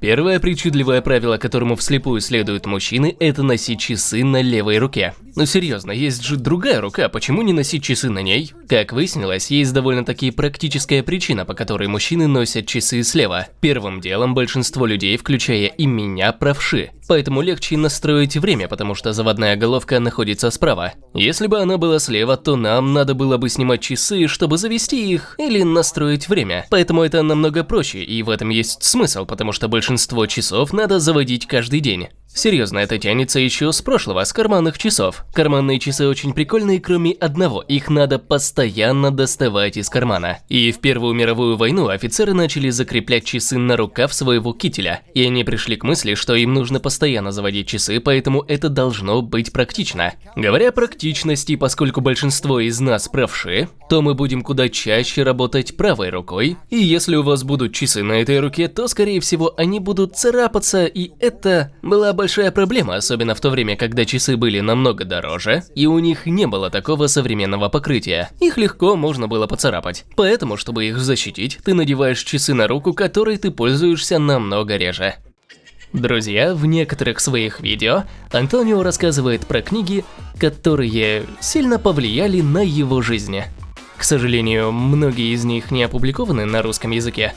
Первое причудливое правило, которому вслепую следуют мужчины, это носить часы на левой руке. Но серьезно, есть же другая рука, почему не носить часы на ней? Как выяснилось, есть довольно-таки практическая причина, по которой мужчины носят часы слева. Первым делом большинство людей, включая и меня, правши. Поэтому легче настроить время, потому что заводная головка находится справа. Если бы она была слева, то нам надо было бы снимать часы, чтобы завести их или настроить время. Поэтому это намного проще, и в этом есть смысл, потому что большинство часов надо заводить каждый день. Серьезно, это тянется еще с прошлого, с карманных часов. Карманные часы очень прикольные, кроме одного, их надо постоянно доставать из кармана. И в Первую мировую войну офицеры начали закреплять часы на рукав своего кителя. И они пришли к мысли, что им нужно постоянно заводить часы, поэтому это должно быть практично. Говоря о практичности, поскольку большинство из нас правши, то мы будем куда чаще работать правой рукой. И если у вас будут часы на этой руке, то скорее всего они будут царапаться, и это была большая проблема, особенно в то время, когда часы были намного дороже, и у них не было такого современного покрытия. Их легко можно было поцарапать. Поэтому, чтобы их защитить, ты надеваешь часы на руку, которой ты пользуешься намного реже. Друзья, в некоторых своих видео Антонио рассказывает про книги, которые сильно повлияли на его жизнь. К сожалению, многие из них не опубликованы на русском языке.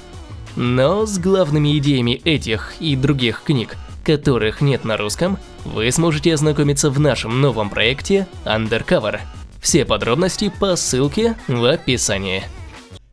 Но с главными идеями этих и других книг которых нет на русском, вы сможете ознакомиться в нашем новом проекте Undercover. Все подробности по ссылке в описании.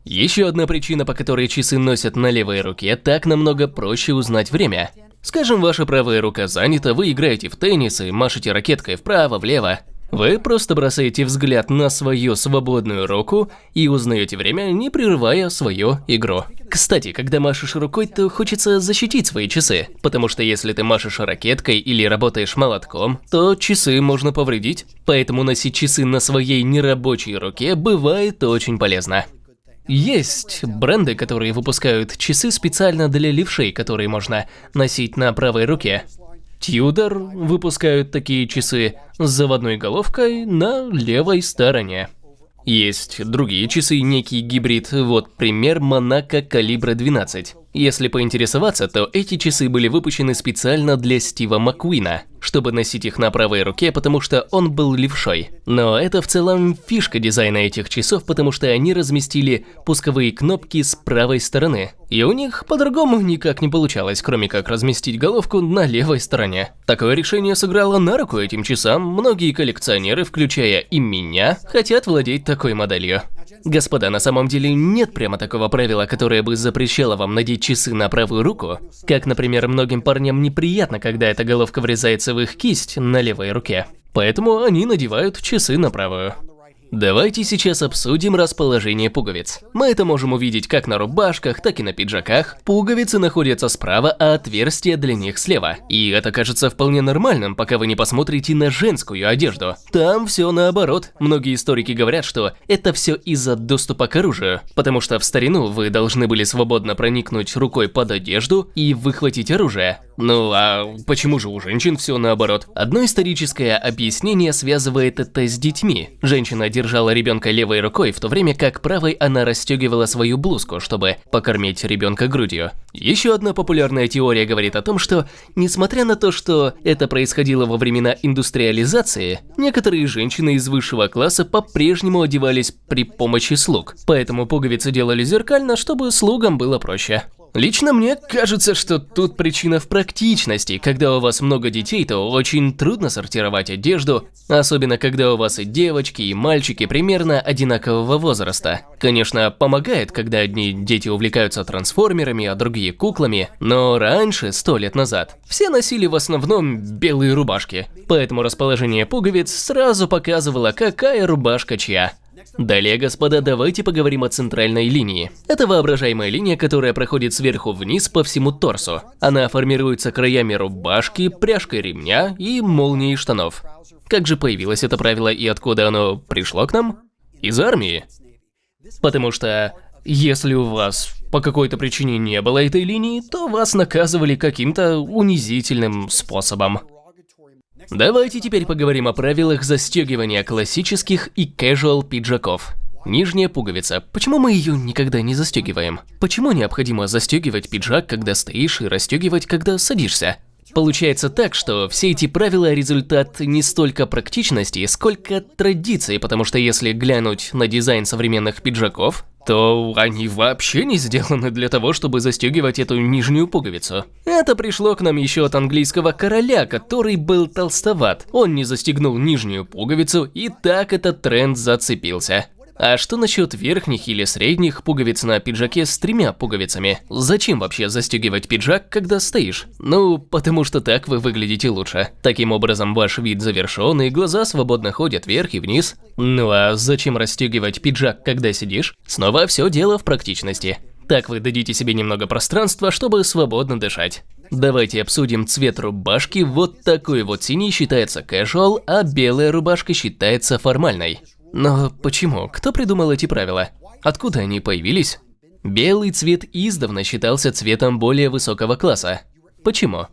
Еще одна причина, по которой часы носят на левой руке, так намного проще узнать время. Скажем, ваша правая рука занята, вы играете в теннис и машете ракеткой вправо-влево. Вы просто бросаете взгляд на свою свободную руку и узнаете время, не прерывая свою игру. Кстати, когда машешь рукой, то хочется защитить свои часы, потому что если ты машешь ракеткой или работаешь молотком, то часы можно повредить. Поэтому носить часы на своей нерабочей руке бывает очень полезно. Есть бренды, которые выпускают часы специально для левшей, которые можно носить на правой руке. Тьюдор выпускают такие часы с заводной головкой на левой стороне. Есть другие часы, некий гибрид, вот пример Монако калибра 12. Если поинтересоваться, то эти часы были выпущены специально для Стива Маккуина, чтобы носить их на правой руке, потому что он был левшой. Но это в целом фишка дизайна этих часов, потому что они разместили пусковые кнопки с правой стороны. И у них по-другому никак не получалось, кроме как разместить головку на левой стороне. Такое решение сыграло на руку этим часам, многие коллекционеры, включая и меня, хотят владеть такой моделью. Господа, на самом деле нет прямо такого правила, которое бы запрещало вам надеть часы на правую руку. Как, например, многим парням неприятно, когда эта головка врезается в их кисть на левой руке. Поэтому они надевают часы на правую. Давайте сейчас обсудим расположение пуговиц. Мы это можем увидеть как на рубашках, так и на пиджаках. Пуговицы находятся справа, а отверстия для них слева. И это кажется вполне нормальным, пока вы не посмотрите на женскую одежду. Там все наоборот. Многие историки говорят, что это все из-за доступа к оружию. Потому что в старину вы должны были свободно проникнуть рукой под одежду и выхватить оружие. Ну а почему же у женщин все наоборот? Одно историческое объяснение связывает это с детьми. Женщина держала ребенка левой рукой, в то время как правой она расстегивала свою блузку, чтобы покормить ребенка грудью. Еще одна популярная теория говорит о том, что, несмотря на то, что это происходило во времена индустриализации, некоторые женщины из высшего класса по-прежнему одевались при помощи слуг, поэтому пуговицы делали зеркально, чтобы слугам было проще. Лично мне кажется, что тут причина в практичности. Когда у вас много детей, то очень трудно сортировать одежду, особенно когда у вас и девочки, и мальчики примерно одинакового возраста. Конечно, помогает, когда одни дети увлекаются трансформерами, а другие куклами, но раньше, сто лет назад, все носили в основном белые рубашки, поэтому расположение пуговиц сразу показывало, какая рубашка чья. Далее, господа, давайте поговорим о центральной линии. Это воображаемая линия, которая проходит сверху вниз по всему торсу. Она формируется краями рубашки, пряжкой ремня и молнией штанов. Как же появилось это правило и откуда оно пришло к нам? Из армии. Потому что если у вас по какой-то причине не было этой линии, то вас наказывали каким-то унизительным способом. Давайте теперь поговорим о правилах застегивания классических и casual пиджаков. Нижняя пуговица. Почему мы ее никогда не застегиваем? Почему необходимо застегивать пиджак, когда стоишь, и расстегивать, когда садишься? Получается так, что все эти правила – результат не столько практичности, сколько традиции, потому что если глянуть на дизайн современных пиджаков, то они вообще не сделаны для того, чтобы застегивать эту нижнюю пуговицу. Это пришло к нам еще от английского короля, который был толстоват. Он не застегнул нижнюю пуговицу, и так этот тренд зацепился. А что насчет верхних или средних пуговиц на пиджаке с тремя пуговицами? Зачем вообще застегивать пиджак, когда стоишь? Ну, потому что так вы выглядите лучше. Таким образом, ваш вид завершен, и глаза свободно ходят вверх и вниз. Ну а зачем расстегивать пиджак, когда сидишь? Снова все дело в практичности. Так вы дадите себе немного пространства, чтобы свободно дышать. Давайте обсудим цвет рубашки. Вот такой вот синий считается casual, а белая рубашка считается формальной. Но почему? Кто придумал эти правила? Откуда они появились? Белый цвет издавна считался цветом более высокого класса. Почему?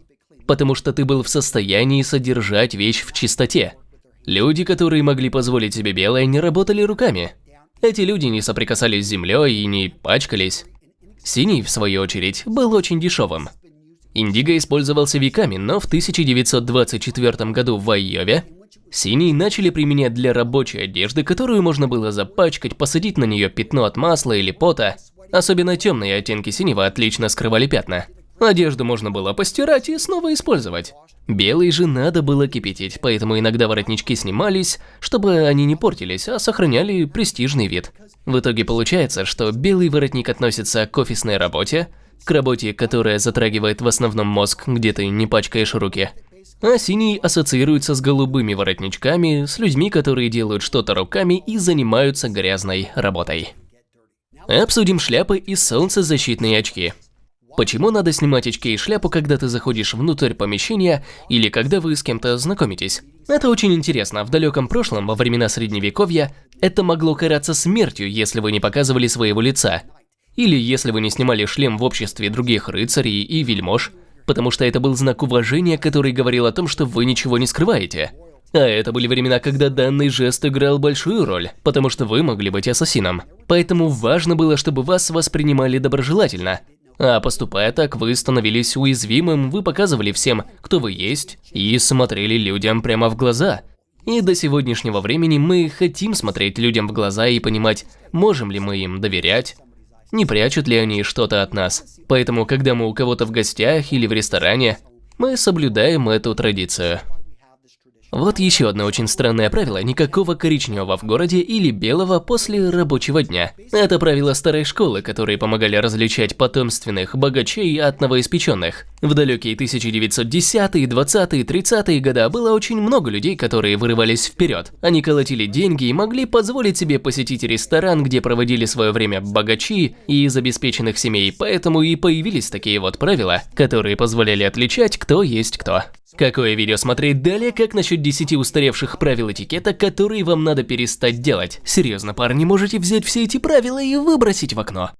Потому что ты был в состоянии содержать вещь в чистоте. Люди, которые могли позволить себе белое, не работали руками. Эти люди не соприкасались с землей и не пачкались. Синий, в свою очередь, был очень дешевым. Индиго использовался веками, но в 1924 году в Айове Синий начали применять для рабочей одежды, которую можно было запачкать, посадить на нее пятно от масла или пота. Особенно темные оттенки синего отлично скрывали пятна. Одежду можно было постирать и снова использовать. Белый же надо было кипятить, поэтому иногда воротнички снимались, чтобы они не портились, а сохраняли престижный вид. В итоге получается, что белый воротник относится к офисной работе, к работе, которая затрагивает в основном мозг, где ты не пачкаешь руки, а синий ассоциируется с голубыми воротничками, с людьми, которые делают что-то руками и занимаются грязной работой. Обсудим шляпы и солнцезащитные очки. Почему надо снимать очки и шляпу, когда ты заходишь внутрь помещения или когда вы с кем-то знакомитесь? Это очень интересно. В далеком прошлом, во времена средневековья, это могло караться смертью, если вы не показывали своего лица. Или если вы не снимали шлем в обществе других рыцарей и вельмож – потому что это был знак уважения, который говорил о том, что вы ничего не скрываете. А это были времена, когда данный жест играл большую роль, потому что вы могли быть ассасином. Поэтому важно было, чтобы вас воспринимали доброжелательно. А поступая так, вы становились уязвимым, вы показывали всем, кто вы есть, и смотрели людям прямо в глаза. И до сегодняшнего времени мы хотим смотреть людям в глаза и понимать, можем ли мы им доверять, не прячут ли они что-то от нас. Поэтому, когда мы у кого-то в гостях или в ресторане, мы соблюдаем эту традицию. Вот еще одно очень странное правило – никакого коричневого в городе или белого после рабочего дня. Это правило старой школы, которые помогали различать потомственных богачей от новоиспеченных. В далекие 1910-е, 20-е, 30-е годы было очень много людей, которые вырывались вперед. Они колотили деньги и могли позволить себе посетить ресторан, где проводили свое время богачи и из обеспеченных семей, поэтому и появились такие вот правила, которые позволяли отличать, кто есть кто. Какое видео смотреть далее, как насчет 10 устаревших правил этикета, которые вам надо перестать делать? Серьезно, парни, можете взять все эти правила и выбросить в окно.